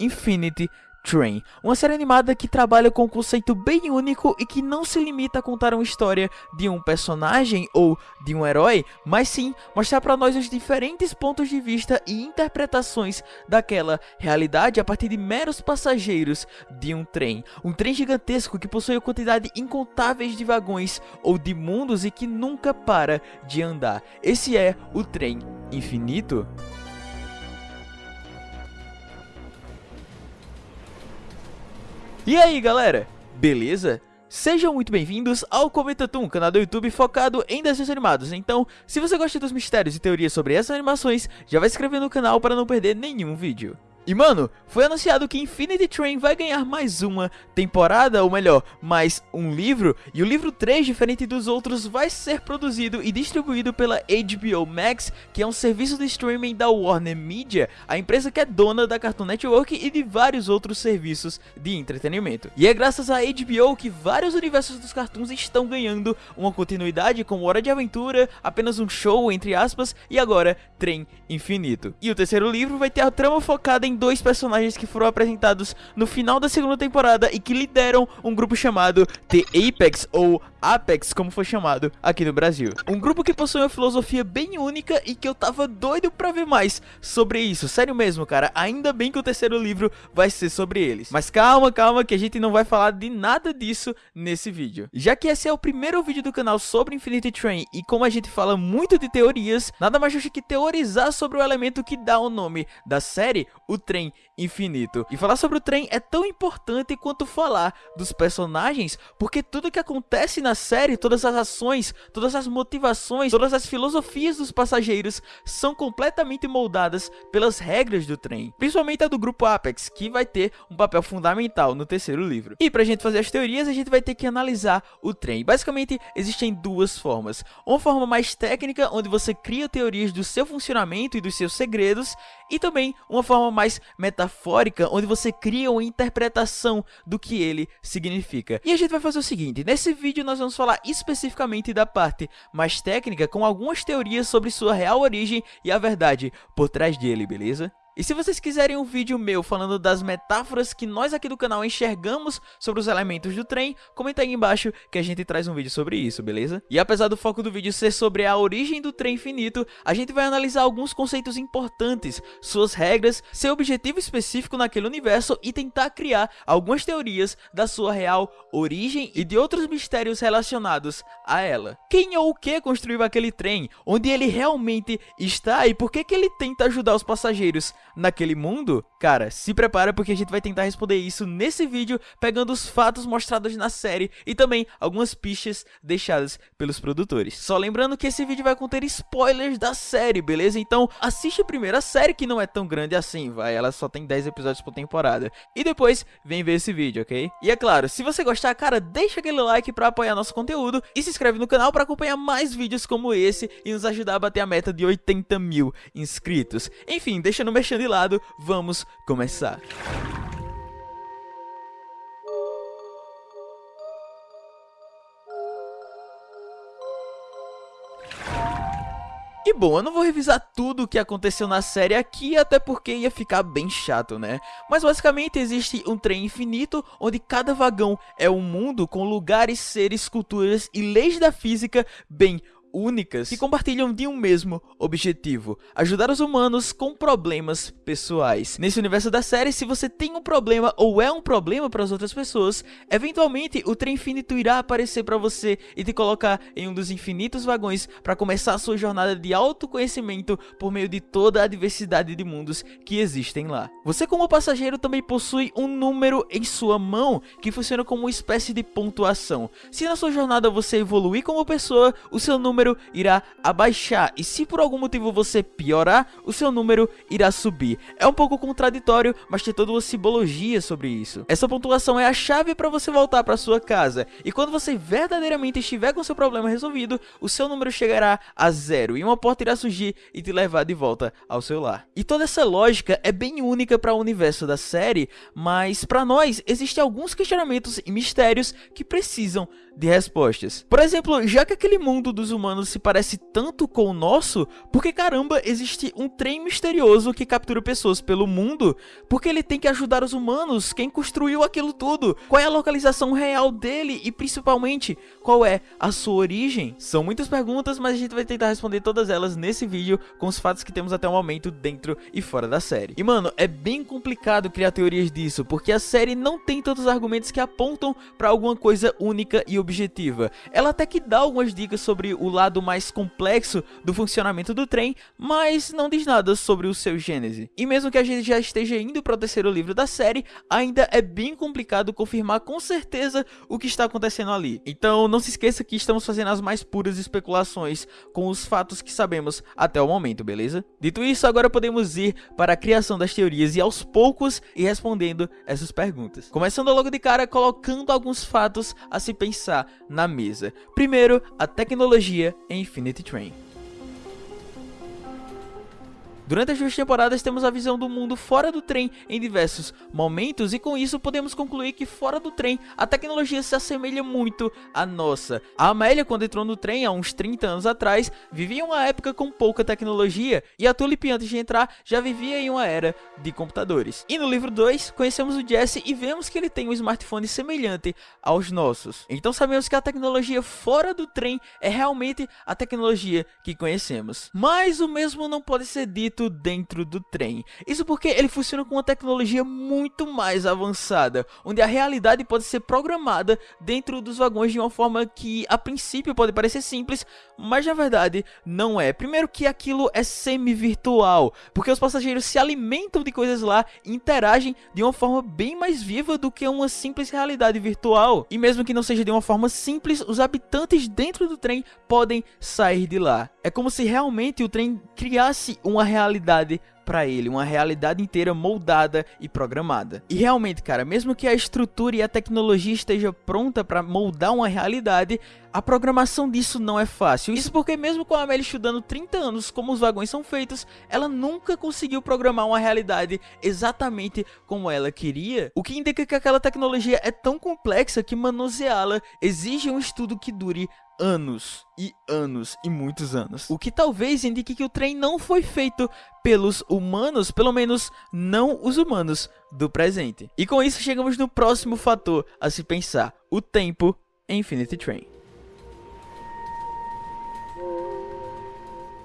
Infinity Train, uma série animada que trabalha com um conceito bem único e que não se limita a contar uma história de um personagem ou de um herói, mas sim mostrar para nós os diferentes pontos de vista e interpretações daquela realidade a partir de meros passageiros de um trem. Um trem gigantesco que possui quantidade incontáveis de vagões ou de mundos e que nunca para de andar. Esse é o trem infinito. E aí galera, beleza? Sejam muito bem-vindos ao Comentatum, canal do YouTube focado em desenhos animados. Então, se você gosta dos mistérios e teorias sobre essas animações, já vai se inscrever no canal para não perder nenhum vídeo. E mano, foi anunciado que Infinity Train vai ganhar mais uma temporada, ou melhor, mais um livro, e o livro 3, diferente dos outros, vai ser produzido e distribuído pela HBO Max, que é um serviço de streaming da Warner Media, a empresa que é dona da Cartoon Network e de vários outros serviços de entretenimento. E é graças à HBO que vários universos dos cartoons estão ganhando uma continuidade como Hora de Aventura, apenas um show, entre aspas, e agora Trem Infinito. E o terceiro livro vai ter a trama focada em dois personagens que foram apresentados no final da segunda temporada e que lideram um grupo chamado The Apex ou Apex, como foi chamado aqui no Brasil. Um grupo que possui uma filosofia bem única e que eu tava doido pra ver mais sobre isso. Sério mesmo, cara. Ainda bem que o terceiro livro vai ser sobre eles. Mas calma, calma, que a gente não vai falar de nada disso nesse vídeo. Já que esse é o primeiro vídeo do canal sobre Infinity Train e como a gente fala muito de teorias, nada mais justo que teorizar sobre o elemento que dá o nome da série, o trem infinito. E falar sobre o trem é tão importante quanto falar dos personagens, porque tudo que acontece na série, todas as ações, todas as motivações, todas as filosofias dos passageiros são completamente moldadas pelas regras do trem, principalmente a do grupo Apex, que vai ter um papel fundamental no terceiro livro. E pra gente fazer as teorias, a gente vai ter que analisar o trem. Basicamente, existem duas formas. Uma forma mais técnica, onde você cria teorias do seu funcionamento e dos seus segredos, e também uma forma mais metafórica, onde você cria uma interpretação do que ele significa. E a gente vai fazer o seguinte, nesse vídeo nós vamos falar especificamente da parte mais técnica, com algumas teorias sobre sua real origem e a verdade por trás dele, beleza? E se vocês quiserem um vídeo meu falando das metáforas que nós aqui do canal enxergamos sobre os elementos do trem, comenta aí embaixo que a gente traz um vídeo sobre isso, beleza? E apesar do foco do vídeo ser sobre a origem do trem infinito, a gente vai analisar alguns conceitos importantes, suas regras, seu objetivo específico naquele universo e tentar criar algumas teorias da sua real origem e de outros mistérios relacionados a ela. Quem ou o que construiu aquele trem? Onde ele realmente está e por que, que ele tenta ajudar os passageiros naquele mundo? Cara, se prepara porque a gente vai tentar responder isso nesse vídeo, pegando os fatos mostrados na série e também algumas pistas deixadas pelos produtores. Só lembrando que esse vídeo vai conter spoilers da série, beleza? Então assiste primeiro a série, que não é tão grande assim, vai, ela só tem 10 episódios por temporada. E depois vem ver esse vídeo, ok? E é claro, se você gostar, cara, deixa aquele like pra apoiar nosso conteúdo e se inscreve no canal pra acompanhar mais vídeos como esse e nos ajudar a bater a meta de 80 mil inscritos. Enfim, deixa no mexendo de lado, vamos começar. E bom, eu não vou revisar tudo o que aconteceu na série aqui, até porque ia ficar bem chato, né? Mas basicamente existe um trem infinito, onde cada vagão é um mundo com lugares, seres, culturas e leis da física bem únicas que compartilham de um mesmo objetivo, ajudar os humanos com problemas pessoais. Nesse universo da série, se você tem um problema ou é um problema para as outras pessoas, eventualmente o trem infinito irá aparecer para você e te colocar em um dos infinitos vagões para começar a sua jornada de autoconhecimento por meio de toda a diversidade de mundos que existem lá. Você como passageiro também possui um número em sua mão que funciona como uma espécie de pontuação. Se na sua jornada você evoluir como pessoa, o seu número número irá abaixar e se por algum motivo você piorar, o seu número irá subir. É um pouco contraditório, mas tem toda uma simbologia sobre isso. Essa pontuação é a chave para você voltar para sua casa e quando você verdadeiramente estiver com seu problema resolvido, o seu número chegará a zero e uma porta irá surgir e te levar de volta ao seu lar. E toda essa lógica é bem única para o universo da série, mas para nós existem alguns questionamentos e mistérios que precisam de respostas. Por exemplo, já que aquele mundo dos humanos se parece tanto com o nosso, por que caramba existe um trem misterioso que captura pessoas pelo mundo? Porque ele tem que ajudar os humanos? Quem construiu aquilo tudo? Qual é a localização real dele? E principalmente, qual é a sua origem? São muitas perguntas, mas a gente vai tentar responder todas elas nesse vídeo com os fatos que temos até o momento dentro e fora da série. E mano, é bem complicado criar teorias disso, porque a série não tem tantos argumentos que apontam para alguma coisa única e objetiva. Ela até que dá algumas dicas sobre o lado mais complexo do funcionamento do trem, mas não diz nada sobre o seu gênese. E mesmo que a gente já esteja indo para o terceiro livro da série, ainda é bem complicado confirmar com certeza o que está acontecendo ali. Então não se esqueça que estamos fazendo as mais puras especulações com os fatos que sabemos até o momento, beleza? Dito isso, agora podemos ir para a criação das teorias e aos poucos ir respondendo essas perguntas. Começando logo de cara colocando alguns fatos a se pensar na mesa. Primeiro, a tecnologia em Infinity Train. Durante as duas temporadas temos a visão do mundo fora do trem em diversos momentos e com isso podemos concluir que fora do trem a tecnologia se assemelha muito à nossa. A Amélia quando entrou no trem há uns 30 anos atrás vivia uma época com pouca tecnologia e a Tulip antes de entrar já vivia em uma era de computadores. E no livro 2 conhecemos o Jesse e vemos que ele tem um smartphone semelhante aos nossos. Então sabemos que a tecnologia fora do trem é realmente a tecnologia que conhecemos. Mas o mesmo não pode ser dito dentro do trem. Isso porque ele funciona com uma tecnologia muito mais avançada, onde a realidade pode ser programada dentro dos vagões de uma forma que a princípio pode parecer simples, mas na verdade não é. Primeiro que aquilo é semi-virtual, porque os passageiros se alimentam de coisas lá e interagem de uma forma bem mais viva do que uma simples realidade virtual. E mesmo que não seja de uma forma simples, os habitantes dentro do trem podem sair de lá. É como se realmente o trem criasse uma realidade para ele, uma realidade inteira moldada e programada. E realmente, cara, mesmo que a estrutura e a tecnologia esteja pronta para moldar uma realidade, a programação disso não é fácil. Isso porque mesmo com a Amélie estudando 30 anos como os vagões são feitos, ela nunca conseguiu programar uma realidade exatamente como ela queria, o que indica que aquela tecnologia é tão complexa que manuseá-la exige um estudo que dure anos e anos e muitos anos. O que talvez indique que o trem não foi feito pelos humanos, pelo menos não os humanos do presente. E com isso chegamos no próximo fator a se pensar, o tempo em Infinity Train.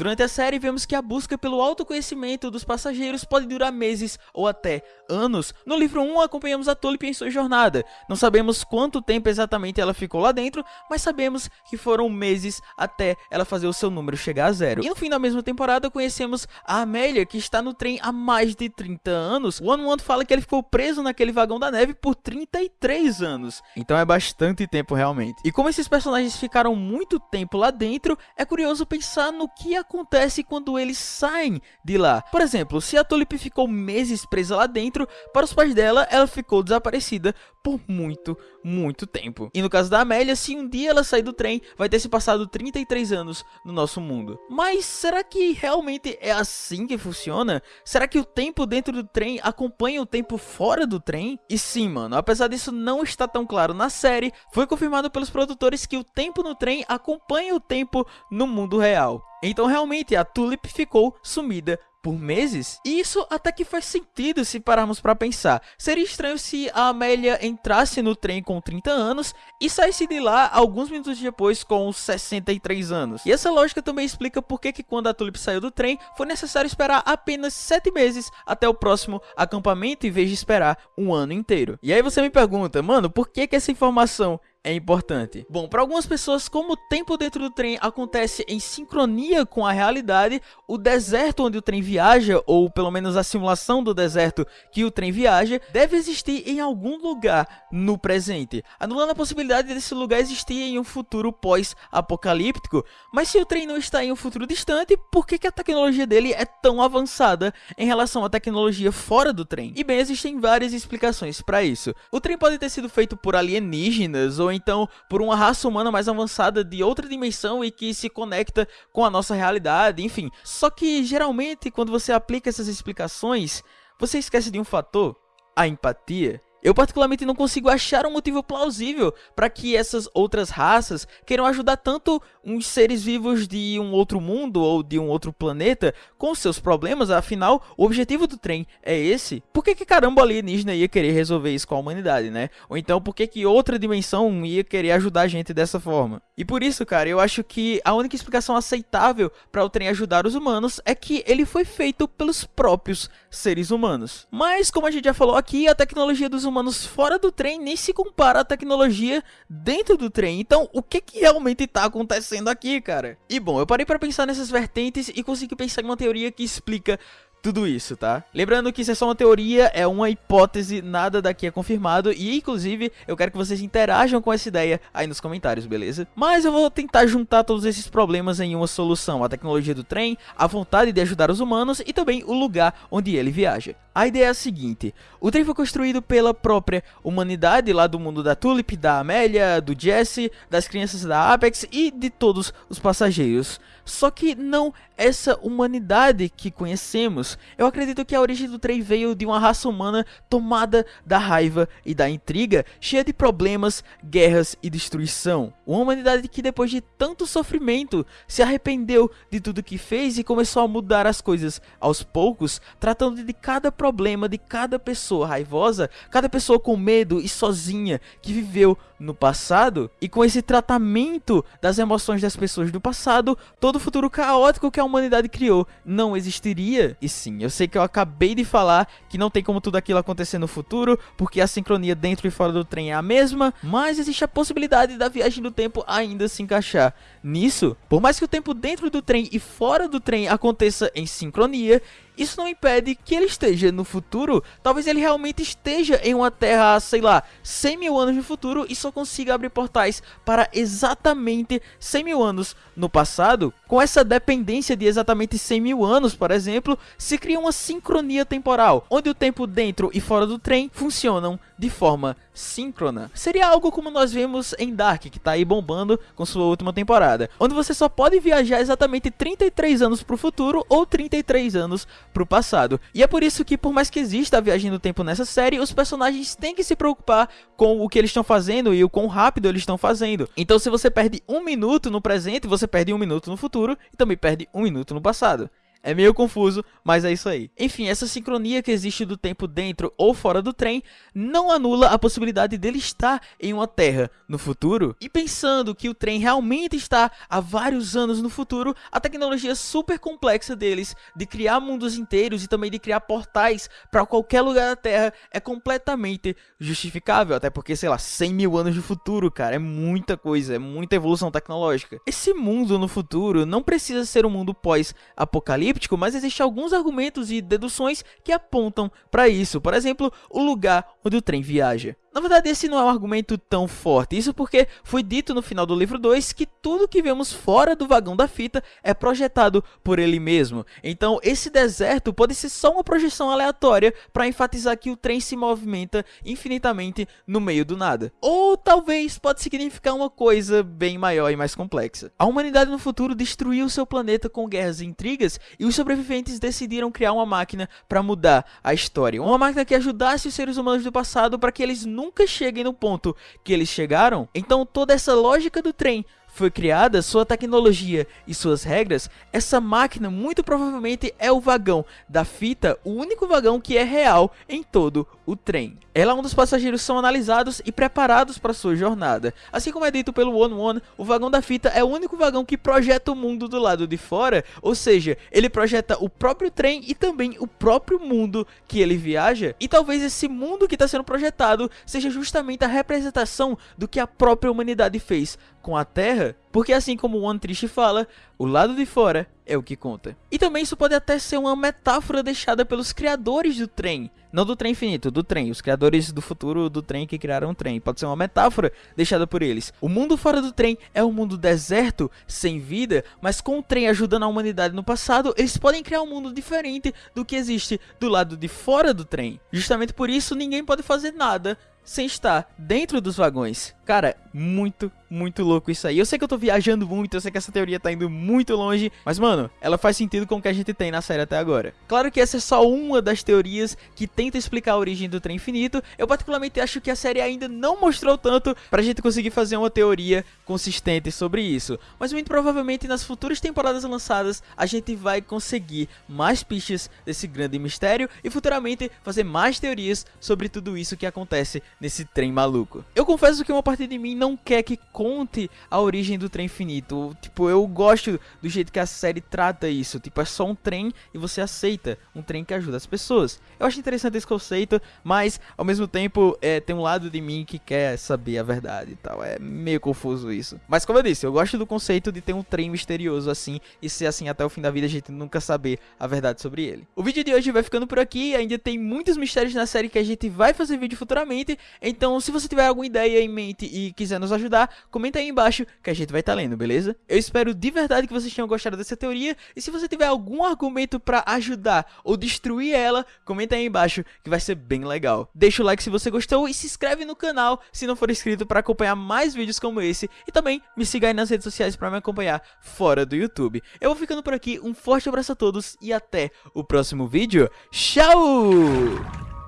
Durante a série, vemos que a busca pelo autoconhecimento dos passageiros pode durar meses ou até anos. No livro 1, acompanhamos a Tulip em sua jornada. Não sabemos quanto tempo exatamente ela ficou lá dentro, mas sabemos que foram meses até ela fazer o seu número chegar a zero. E no fim da mesma temporada, conhecemos a Amélia, que está no trem há mais de 30 anos. O One One fala que ele ficou preso naquele vagão da neve por 33 anos. Então é bastante tempo realmente. E como esses personagens ficaram muito tempo lá dentro, é curioso pensar no que aconteceu acontece quando eles saem de lá. Por exemplo, se a Tulip ficou meses presa lá dentro, para os pais dela, ela ficou desaparecida por muito, muito tempo. E no caso da Amélia, se um dia ela sair do trem, vai ter se passado 33 anos no nosso mundo. Mas será que realmente é assim que funciona? Será que o tempo dentro do trem acompanha o tempo fora do trem? E sim, mano, apesar disso não estar tão claro na série, foi confirmado pelos produtores que o tempo no trem acompanha o tempo no mundo real. Então realmente a Tulip ficou sumida por meses? E isso até que faz sentido se pararmos para pensar. Seria estranho se a Amélia entrasse no trem com 30 anos e saísse de lá alguns minutos depois com 63 anos. E essa lógica também explica por que quando a Tulip saiu do trem, foi necessário esperar apenas 7 meses até o próximo acampamento em vez de esperar um ano inteiro. E aí você me pergunta, mano, por que que essa informação é importante? Bom, para algumas pessoas, como o tempo dentro do trem acontece em sincronia com a realidade, o deserto onde o trem viaja, ou pelo menos a simulação do deserto que o trem viaja, deve existir em algum lugar no presente, anulando a possibilidade desse lugar existir em um futuro pós-apocalíptico. Mas se o trem não está em um futuro distante, por que, que a tecnologia dele é tão avançada em relação à tecnologia fora do trem? E bem, existem várias explicações para isso. O trem pode ter sido feito por alienígenas ou ou então por uma raça humana mais avançada de outra dimensão e que se conecta com a nossa realidade, enfim. Só que geralmente quando você aplica essas explicações, você esquece de um fator, a empatia. Eu particularmente não consigo achar um motivo plausível para que essas outras raças queiram ajudar tanto uns seres vivos de um outro mundo ou de um outro planeta com seus problemas, afinal, o objetivo do trem é esse. Por que que caramba alienígena ia querer resolver isso com a humanidade, né? Ou então por que que outra dimensão ia querer ajudar a gente dessa forma? E por isso, cara, eu acho que a única explicação aceitável para o trem ajudar os humanos é que ele foi feito pelos próprios seres humanos. Mas como a gente já falou aqui, a tecnologia dos humanos fora do trem nem se compara à tecnologia dentro do trem. Então, o que que realmente está acontecendo aqui, cara? E bom, eu parei para pensar nessas vertentes e consegui pensar em uma teoria que explica tudo isso, tá? Lembrando que isso é só uma teoria, é uma hipótese, nada daqui é confirmado e inclusive eu quero que vocês interajam com essa ideia aí nos comentários, beleza? Mas eu vou tentar juntar todos esses problemas em uma solução, a tecnologia do trem, a vontade de ajudar os humanos e também o lugar onde ele viaja. A ideia é a seguinte, o trem foi construído pela própria humanidade lá do mundo da Tulip, da Amélia, do Jesse, das crianças da Apex e de todos os passageiros. Só que não essa humanidade que conhecemos. Eu acredito que a origem do trem veio de uma raça humana tomada da raiva e da intriga, cheia de problemas, guerras e destruição. Uma humanidade que depois de tanto sofrimento se arrependeu de tudo que fez e começou a mudar as coisas aos poucos, tratando de cada problema de cada pessoa raivosa, cada pessoa com medo e sozinha que viveu no passado, e com esse tratamento das emoções das pessoas do passado, todo o futuro caótico que a humanidade criou não existiria. E sim, eu sei que eu acabei de falar que não tem como tudo aquilo acontecer no futuro, porque a sincronia dentro e fora do trem é a mesma, mas existe a possibilidade da viagem do tempo ainda se encaixar nisso. Por mais que o tempo dentro do trem e fora do trem aconteça em sincronia, isso não impede que ele esteja no futuro. Talvez ele realmente esteja em uma terra, sei lá, 100 mil anos no futuro e só consiga abrir portais para exatamente 100 mil anos no passado. Com essa dependência de exatamente 100 mil anos, por exemplo, se cria uma sincronia temporal, onde o tempo dentro e fora do trem funcionam de forma síncrona. Seria algo como nós vemos em Dark, que está aí bombando com sua última temporada, onde você só pode viajar exatamente 33 anos para o futuro ou 33 anos pro passado. E é por isso que, por mais que exista a viagem no tempo nessa série, os personagens têm que se preocupar com o que eles estão fazendo e o quão rápido eles estão fazendo. Então, se você perde um minuto no presente, você perde um minuto no futuro e também perde um minuto no passado. É meio confuso, mas é isso aí. Enfim, essa sincronia que existe do tempo dentro ou fora do trem não anula a possibilidade dele estar em uma terra no futuro. E pensando que o trem realmente está há vários anos no futuro, a tecnologia super complexa deles de criar mundos inteiros e também de criar portais para qualquer lugar da Terra é completamente justificável. Até porque, sei lá, 100 mil anos de futuro, cara, é muita coisa, é muita evolução tecnológica. Esse mundo no futuro não precisa ser um mundo pós-apocalipse apocalíptico, mas existem alguns argumentos e deduções que apontam para isso. Por exemplo, o lugar onde o trem viaja. Na verdade, esse não é um argumento tão forte, isso porque foi dito no final do livro 2 que tudo que vemos fora do vagão da fita é projetado por ele mesmo. Então, esse deserto pode ser só uma projeção aleatória para enfatizar que o trem se movimenta infinitamente no meio do nada. Ou talvez pode significar uma coisa bem maior e mais complexa. A humanidade no futuro destruiu seu planeta com guerras e intrigas e os sobreviventes decidiram criar uma máquina para mudar a história. Uma máquina que ajudasse os seres humanos do passado para que eles nunca cheguem no ponto que eles chegaram, então toda essa lógica do trem foi criada, sua tecnologia e suas regras, essa máquina muito provavelmente é o vagão da fita, o único vagão que é real em todo o trem. Ela é onde os passageiros são analisados e preparados para sua jornada. Assim como é dito pelo One One, o vagão da fita é o único vagão que projeta o mundo do lado de fora, ou seja, ele projeta o próprio trem e também o próprio mundo que ele viaja. E talvez esse mundo que está sendo projetado seja justamente a representação do que a própria humanidade fez com a Terra, porque assim como o One Triste fala, o lado de fora é o que conta. E também isso pode até ser uma metáfora deixada pelos criadores do trem. Não do trem infinito, do trem. Os criadores do futuro do trem que criaram o trem. Pode ser uma metáfora deixada por eles. O mundo fora do trem é um mundo deserto, sem vida, mas com o trem ajudando a humanidade no passado, eles podem criar um mundo diferente do que existe do lado de fora do trem. Justamente por isso, ninguém pode fazer nada sem estar dentro dos vagões. Cara, muito, muito louco isso aí. Eu sei que eu tô viajando muito, eu sei que essa teoria tá indo muito longe, mas mano, ela faz sentido com o que a gente tem na série até agora. Claro que essa é só uma das teorias que tenta explicar a origem do trem infinito. Eu particularmente acho que a série ainda não mostrou tanto pra gente conseguir fazer uma teoria consistente sobre isso. Mas muito provavelmente nas futuras temporadas lançadas a gente vai conseguir mais pistas desse grande mistério e futuramente fazer mais teorias sobre tudo isso que acontece nesse trem maluco. Eu confesso que uma parte de mim não quer que conte a origem do trem infinito. Tipo, eu gosto do jeito que a série trata isso. Tipo, é só um trem e você aceita um trem que ajuda as pessoas. Eu acho interessante esse conceito, mas ao mesmo tempo é, tem um lado de mim que quer saber a verdade e tal. É meio confuso isso. Mas como eu disse, eu gosto do conceito de ter um trem misterioso assim e ser assim até o fim da vida a gente nunca saber a verdade sobre ele. O vídeo de hoje vai ficando por aqui, ainda tem muitos mistérios na série que a gente vai fazer vídeo futuramente, então se você tiver alguma ideia em mente e quiser quiser nos ajudar, comenta aí embaixo que a gente vai estar tá lendo, beleza? Eu espero de verdade que vocês tenham gostado dessa teoria e se você tiver algum argumento para ajudar ou destruir ela, comenta aí embaixo que vai ser bem legal. Deixa o like se você gostou e se inscreve no canal se não for inscrito para acompanhar mais vídeos como esse e também me siga aí nas redes sociais para me acompanhar fora do YouTube. Eu vou ficando por aqui, um forte abraço a todos e até o próximo vídeo. Tchau!